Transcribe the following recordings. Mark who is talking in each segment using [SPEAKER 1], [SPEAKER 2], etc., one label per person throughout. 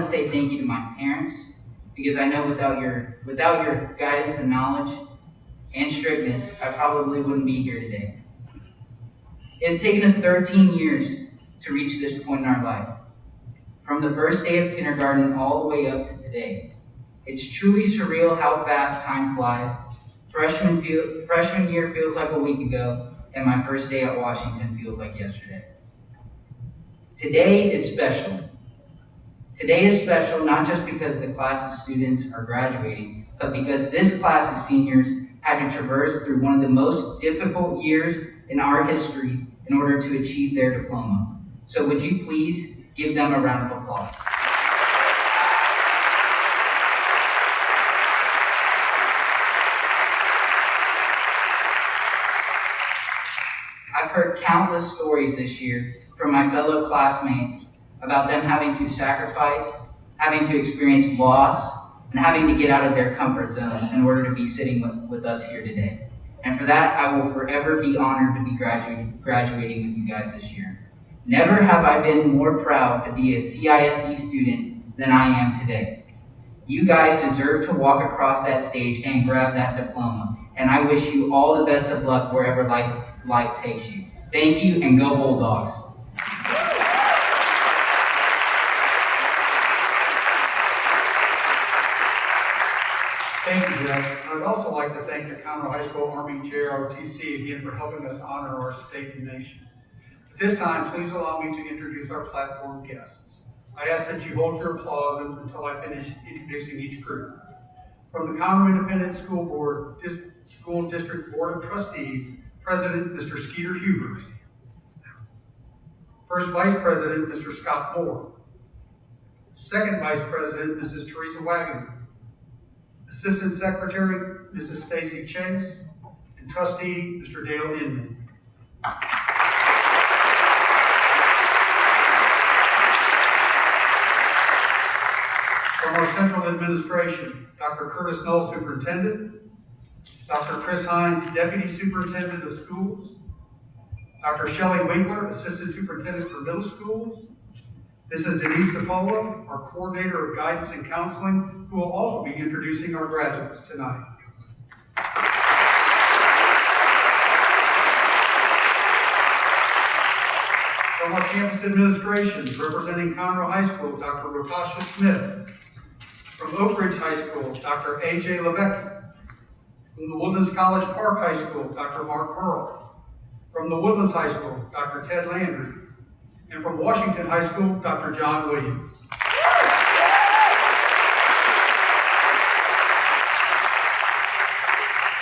[SPEAKER 1] want to say thank you to my parents because I know without your without your guidance and knowledge and strictness, I probably wouldn't be here today. It's taken us 13 years to reach this point in our life. From the first day of kindergarten all the way up to today. It's truly surreal how fast time flies. Freshman, feel, freshman year feels like a week ago, and my first day at Washington feels like yesterday. Today is special. Today is special not just because the class of students are graduating, but because this class of seniors had to traverse through one of the most difficult years in our history in order to achieve their diploma. So would you please give them a round of applause? I've heard countless stories this year from my fellow classmates about them having to sacrifice, having to experience loss, and having to get out of their comfort zones in order to be sitting with, with us here today. And for that, I will forever be honored to be graduating, graduating with you guys this year. Never have I been more proud to be a CISD student than I am today. You guys deserve to walk across that stage and grab that diploma. And I wish you all the best of luck wherever life, life takes you. Thank you and go Bulldogs.
[SPEAKER 2] Thank. I'd also like to thank the Conroe High School Army JROTC again for helping us honor our state and nation. At this time, please allow me to introduce our platform guests. I ask that you hold your applause until I finish introducing each group. From the Conroe Independent School Board, Dis School District Board of Trustees, President Mr. Skeeter Hubert. First Vice President Mr. Scott Moore. Second Vice President Mrs. Teresa Wagner. Assistant Secretary, Mrs. Stacy Chase, and Trustee, Mr. Dale Inman. From our central administration, Dr. Curtis Null, Superintendent, Dr. Chris Hines, Deputy Superintendent of Schools, Dr. Shelley Winkler, Assistant Superintendent for Middle Schools, Mrs. Denise Cipolla, our Coordinator of Guidance and Counseling, who will also be introducing our graduates tonight. From our campus administration, representing Conroe High School, Dr. Rotasha Smith. From Oak Ridge High School, Dr. A.J. Levesque. From the Woodlands College Park High School, Dr. Mark Merle. From the Woodlands High School, Dr. Ted Landry and from Washington High School, Dr. John Williams.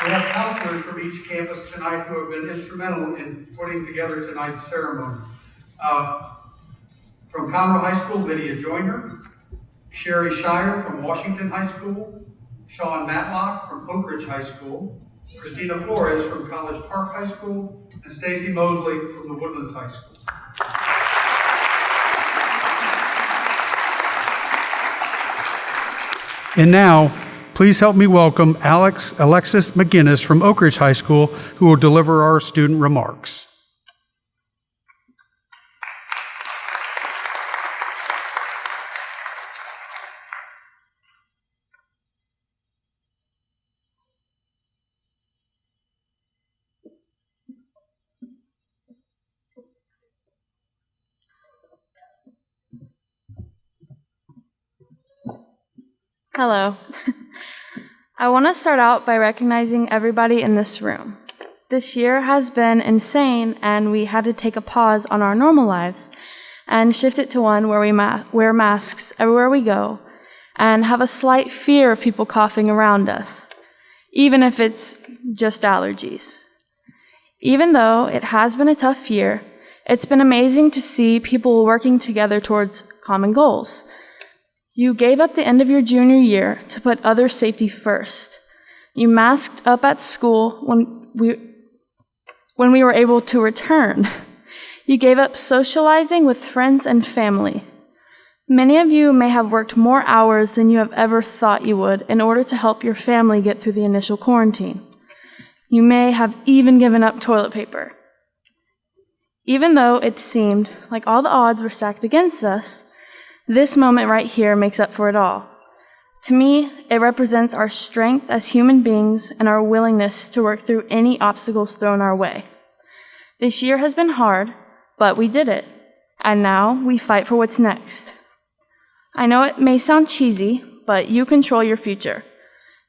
[SPEAKER 2] We have counselors from each campus tonight who have been instrumental in putting together tonight's ceremony. Uh, from Conroe High School, Lydia Joyner, Sherry Shire from Washington High School, Sean Matlock from Oak Ridge High School, Christina Flores from College Park High School, and Stacy Mosley from the Woodlands High School. And now, please help me welcome Alex Alexis McGinnis from Oak Ridge High School, who will deliver our student remarks.
[SPEAKER 3] Hello. I want to start out by recognizing everybody in this room. This year has been insane, and we had to take a pause on our normal lives and shift it to one where we ma- wear masks everywhere we go and have a slight fear of people coughing around us, even if it's just allergies. Even though it has been a tough year, it's been amazing to see people working together towards common goals you gave up the end of your junior year to put other safety first. You masked up at school when we, when we were able to return. You gave up socializing with friends and family. Many of you may have worked more hours than you have ever thought you would in order to help your family get through the initial quarantine. You may have even given up toilet paper. Even though it seemed like all the odds were stacked against us, this moment right here makes up for it all. To me, it represents our strength as human beings and our willingness to work through any obstacles thrown our way. This year has been hard, but we did it. And now we fight for what's next. I know it may sound cheesy, but you control your future.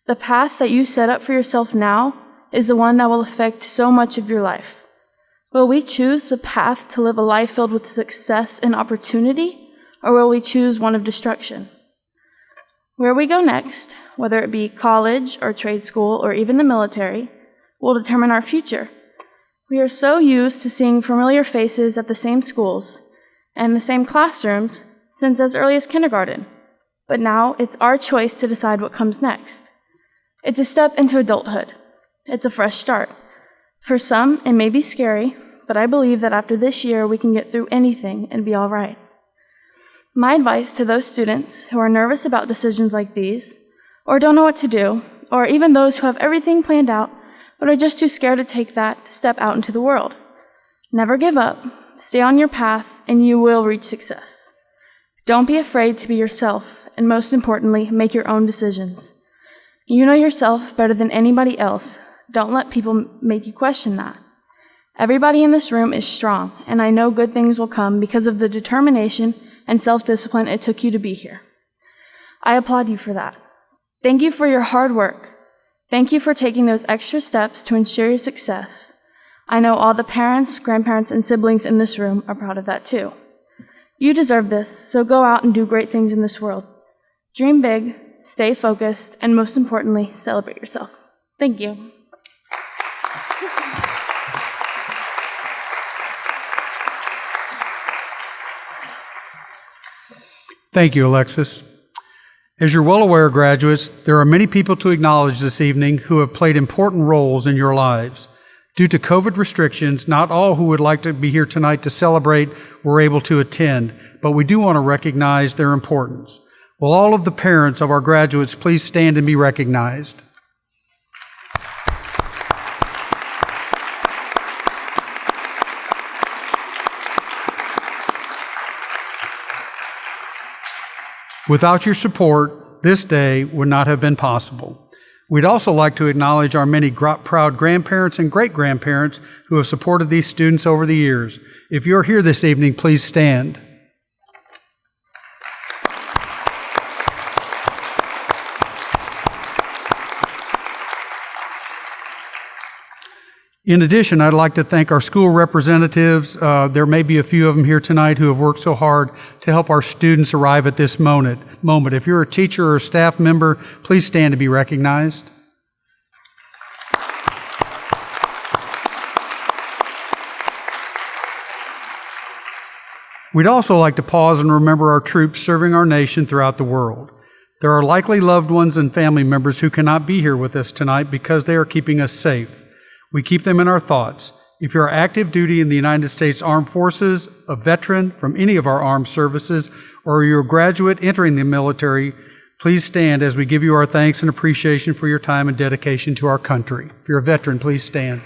[SPEAKER 3] The path that you set up for yourself now is the one that will affect so much of your life. Will we choose the path to live a life filled with success and opportunity, or will we choose one of destruction? Where we go next, whether it be college or trade school or even the military, will determine our future. We are so used to seeing familiar faces at the same schools and the same classrooms since as early as kindergarten. But now it's our choice to decide what comes next. It's a step into adulthood. It's a fresh start. For some, it may be scary, but I believe that after this year, we can get through anything and be all right. My advice to those students who are nervous about decisions like these, or don't know what to do, or even those who have everything planned out but are just too scared to take that step out into the world never give up, stay on your path, and you will reach success. Don't be afraid to be yourself, and most importantly, make your own decisions. You know yourself better than anybody else. Don't let people make you question that. Everybody in this room is strong, and I know good things will come because of the determination and self discipline it took you to be here. I applaud you for that. Thank you for your hard work. Thank you for taking those extra steps to ensure your success. I know all the parents, grandparents, and siblings in this room are proud of that too. You deserve this, so go out and do great things in this world. Dream big, stay focused, and most importantly, celebrate yourself. Thank you.
[SPEAKER 2] Thank you, Alexis. As you're well aware, graduates, there are many people to acknowledge this evening who have played important roles in your lives. Due to COVID restrictions, not all who would like to be here tonight to celebrate were able to attend, but we do want to recognize their importance. Will all of the parents of our graduates please stand and be recognized? Without your support, this day would not have been possible. We'd also like to acknowledge our many gr- proud grandparents and great grandparents who have supported these students over the years. If you're here this evening, please stand. In addition, I'd like to thank our school representatives. Uh, there may be a few of them here tonight who have worked so hard to help our students arrive at this moment. Moment. If you're a teacher or a staff member, please stand to be recognized. We'd also like to pause and remember our troops serving our nation throughout the world. There are likely loved ones and family members who cannot be here with us tonight because they are keeping us safe. We keep them in our thoughts. If you're active duty in the United States Armed Forces, a veteran from any of our armed services, or you're a graduate entering the military, please stand as we give you our thanks and appreciation for your time and dedication to our country. If you're a veteran, please stand.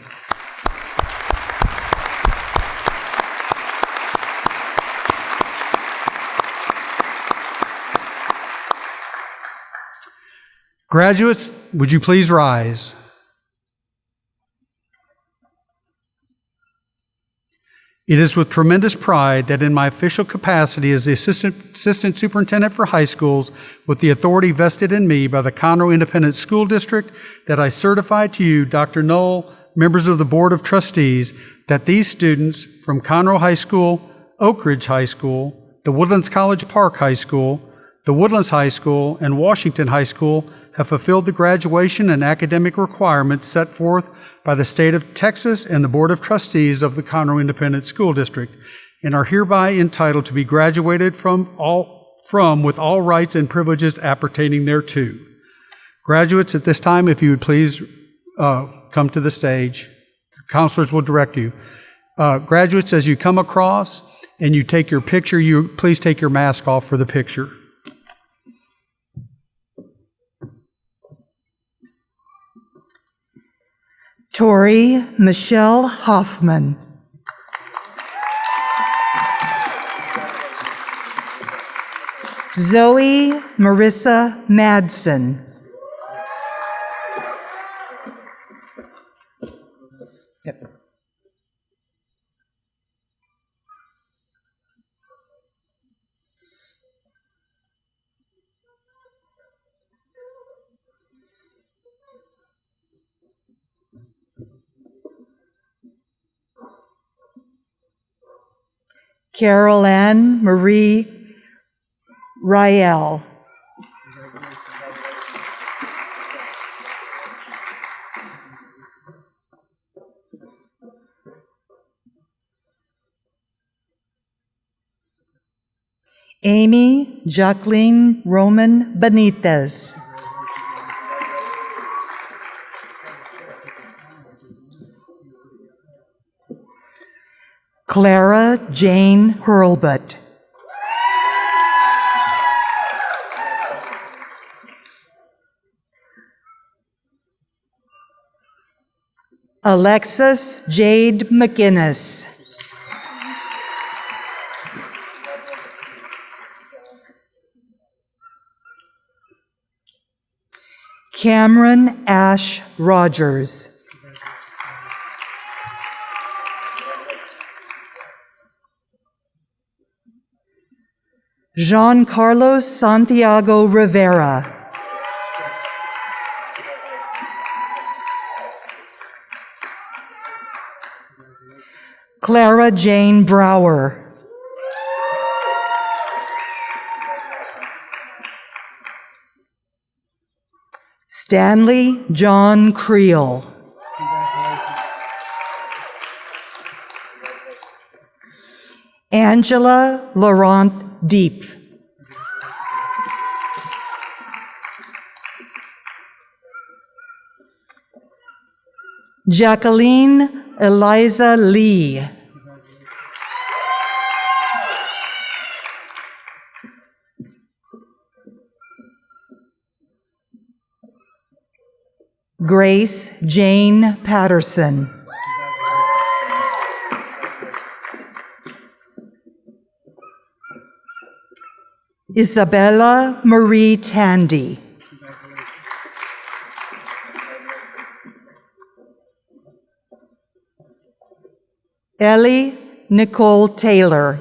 [SPEAKER 2] Graduates, would you please rise? It is with tremendous pride that in my official capacity as the Assistant, Assistant Superintendent for High Schools, with the authority vested in me by the Conroe Independent School District, that I certify to you, Dr. Null, members of the Board of Trustees, that these students from Conroe High School, Oak Ridge High School, the Woodlands College Park High School, the Woodlands High School, and Washington High School have fulfilled the graduation and academic requirements set forth by the state of Texas and the Board of Trustees of the Conroe Independent School District and are hereby entitled to be graduated from all from with all rights and privileges appertaining thereto. Graduates, at this time, if you would please uh, come to the stage, the counselors will direct you. Uh, graduates, as you come across and you take your picture, you please take your mask off for the picture.
[SPEAKER 4] Tori Michelle Hoffman. Zoe Marissa Madsen. Carol Ann Marie Riel. Amy Jacqueline Roman Benitez. Clara Jane Hurlbut. Alexis Jade McGinnis. Cameron Ash Rogers. Jean Carlos Santiago Rivera. Clara Jane Brower. Stanley John Creel. Angela Laurent Deep. Jacqueline Eliza Lee. Grace Jane Patterson. Isabella Marie Tandy. Ellie Nicole Taylor.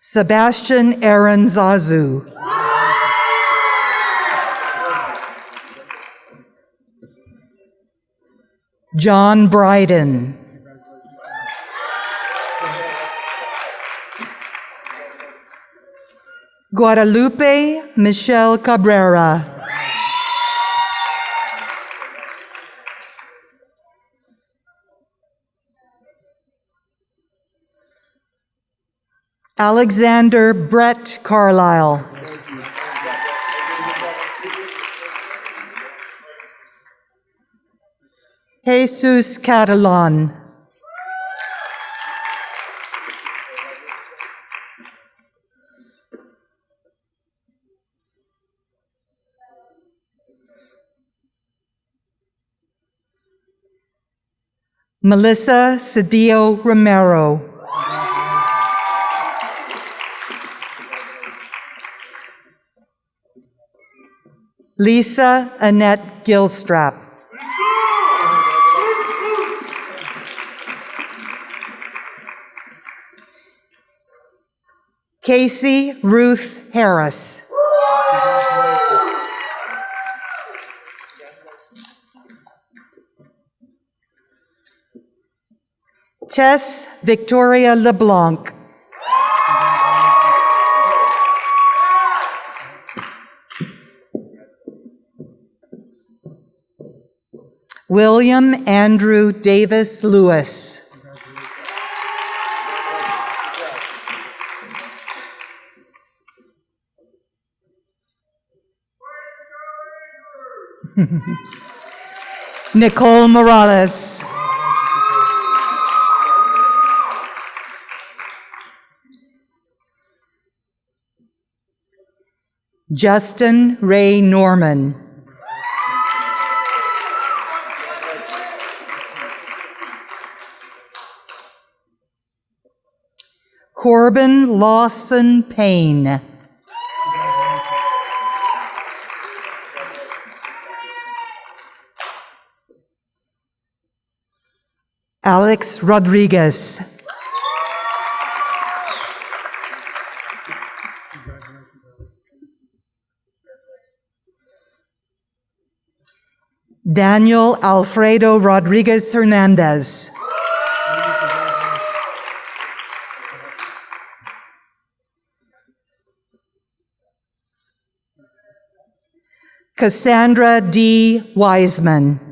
[SPEAKER 4] Sebastian Aaron Zazu. John Bryden. Guadalupe Michelle Cabrera. Alexander Brett Carlisle. Jesus Catalan. Melissa Cedillo Romero. Lisa Annette Gilstrap. Casey Ruth Harris. Tess Victoria LeBlanc. William Andrew Davis Lewis. Nicole Morales. Justin Ray Norman. Corbin Lawson Payne. Alex Rodriguez. Daniel Alfredo Rodriguez Hernandez. Cassandra D. Wiseman.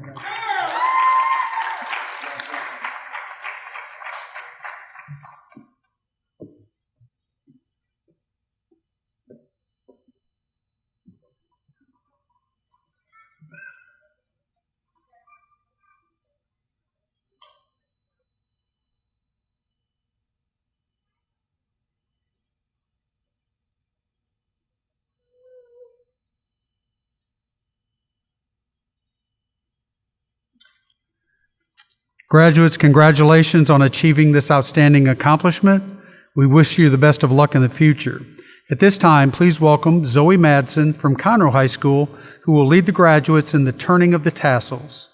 [SPEAKER 2] Graduates, congratulations on achieving this outstanding accomplishment. We wish you the best of luck in the future. At this time, please welcome Zoe Madsen from Conroe High School, who will lead the graduates in the turning of the tassels.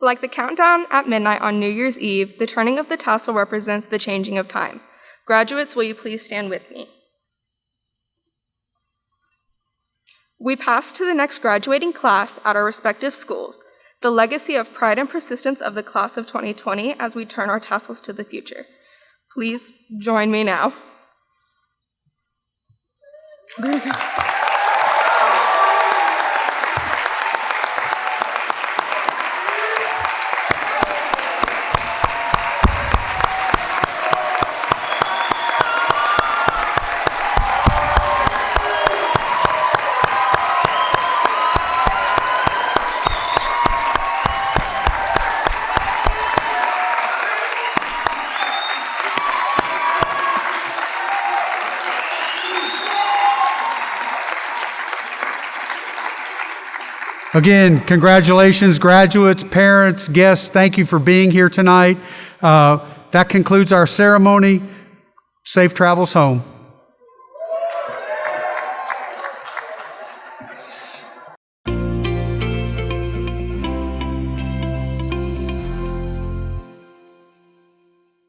[SPEAKER 5] Like the countdown at midnight on New Year's Eve, the turning of the tassel represents the changing of time. Graduates, will you please stand with me? We pass to the next graduating class at our respective schools, the legacy of pride and persistence of the class of 2020 as we turn our tassels to the future. Please join me now.
[SPEAKER 2] Again, congratulations, graduates, parents, guests. Thank you for being here tonight. Uh, that concludes our ceremony. Safe travels home.